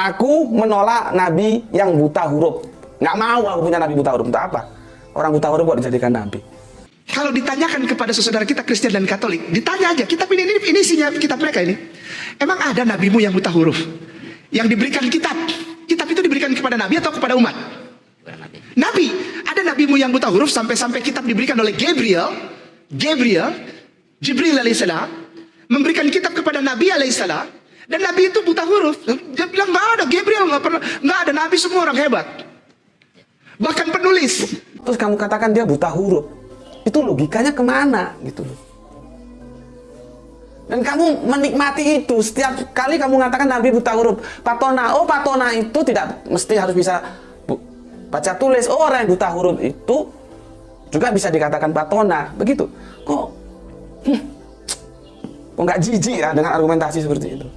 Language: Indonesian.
Aku menolak nabi yang buta huruf. Nggak mau aku punya nabi buta huruf. Untuk apa? Orang buta huruf kok dijadikan nabi? Kalau ditanyakan kepada saudara kita Kristen dan Katolik, ditanya aja, kitab ini, ini, ini isinya kitab mereka ini. Emang ada nabimu yang buta huruf? Yang diberikan kitab. Kitab itu diberikan kepada nabi atau kepada umat? Nabi. Ada nabimu yang buta huruf sampai-sampai kitab diberikan oleh Gabriel. Gabriel, Jibril alaihissalam, memberikan kitab kepada Nabi alaihissalam. Dan Nabi itu buta huruf. Dia bilang nggak ada Gabriel nggak pernah Nabi semua orang hebat. Bahkan penulis. Terus kamu katakan dia buta huruf. Itu logikanya ke mana gitu. Dan kamu menikmati itu setiap kali kamu mengatakan Nabi buta huruf. Patona, oh patona itu tidak mesti harus bisa baca tulis. Oh orang yang buta huruf itu juga bisa dikatakan patona. Begitu. Kok, hmm, kok nggak jijik ya dengan argumentasi seperti itu?